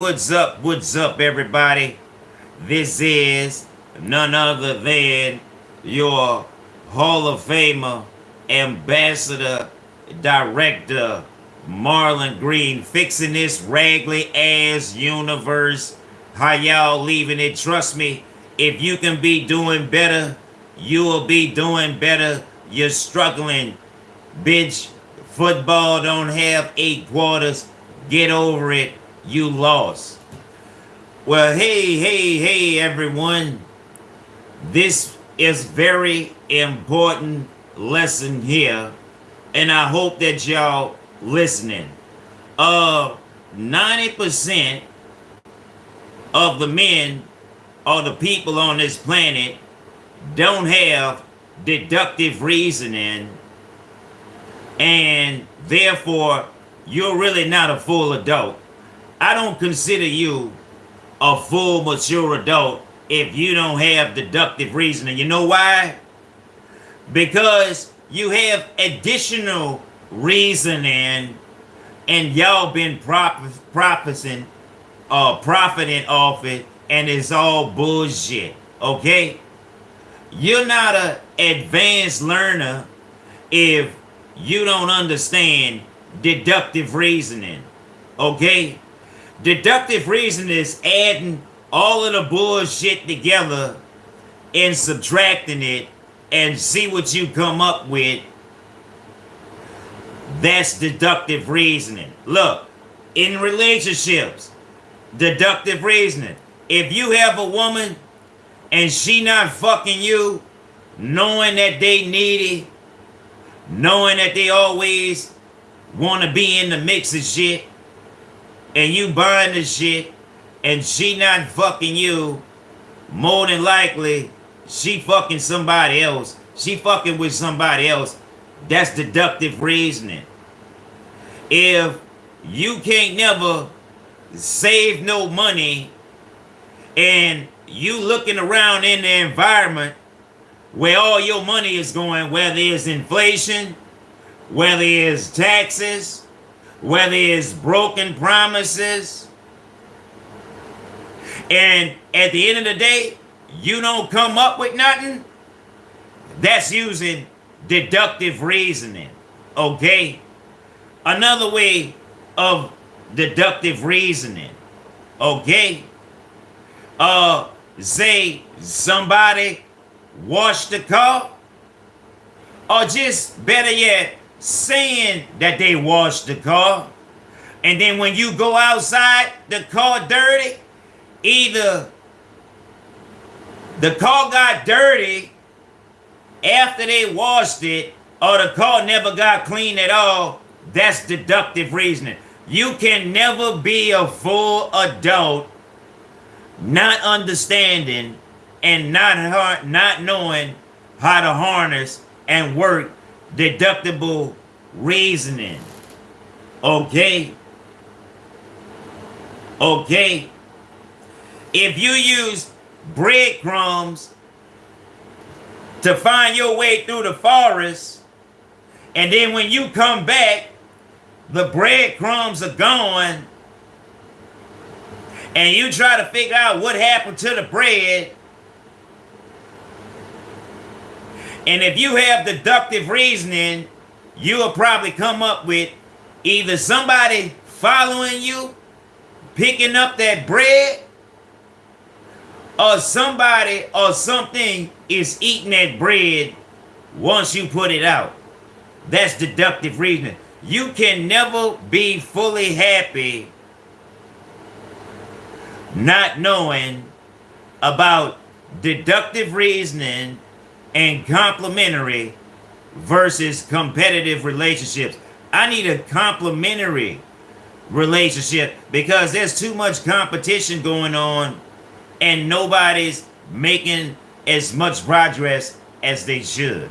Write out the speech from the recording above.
What's up? What's up, everybody? This is none other than your Hall of Famer, Ambassador, Director, Marlon Green, fixing this raggedy ass universe. How y'all leaving it? Trust me, if you can be doing better, you will be doing better. You're struggling. Bitch, football don't have eight quarters. Get over it you lost. Well, hey, hey, hey, everyone. This is very important lesson here, and I hope that y'all listening. Uh, 90% of the men or the people on this planet don't have deductive reasoning, and therefore, you're really not a full adult. I don't consider you a full mature adult if you don't have deductive reasoning. You know why? Because you have additional reasoning and y'all been prop profiting uh profiting off it and it's all bullshit. Okay? You're not a advanced learner if you don't understand deductive reasoning. Okay? Deductive reason is adding all of the bullshit together and subtracting it and see what you come up with. That's deductive reasoning. Look, in relationships, deductive reasoning. If you have a woman and she not fucking you, knowing that they needy, knowing that they always want to be in the mix of shit, and you buying the shit and she not fucking you, more than likely she fucking somebody else. She fucking with somebody else. That's deductive reasoning. If you can't never save no money and you looking around in the environment where all your money is going, whether it's inflation, whether it's taxes, whether it's broken promises, and at the end of the day, you don't come up with nothing, that's using deductive reasoning. Okay? Another way of deductive reasoning. Okay? Uh, say somebody washed the car, or just better yet, saying that they washed the car. And then when you go outside, the car dirty, either the car got dirty after they washed it or the car never got clean at all. That's deductive reasoning. You can never be a full adult not understanding and not not knowing how to harness and work deductible reasoning. Okay? Okay? If you use breadcrumbs to find your way through the forest, and then when you come back, the breadcrumbs are gone, and you try to figure out what happened to the bread, And if you have deductive reasoning, you will probably come up with either somebody following you, picking up that bread, or somebody or something is eating that bread once you put it out. That's deductive reasoning. You can never be fully happy not knowing about deductive reasoning and complementary versus competitive relationships. I need a complementary relationship because there's too much competition going on and nobody's making as much progress as they should.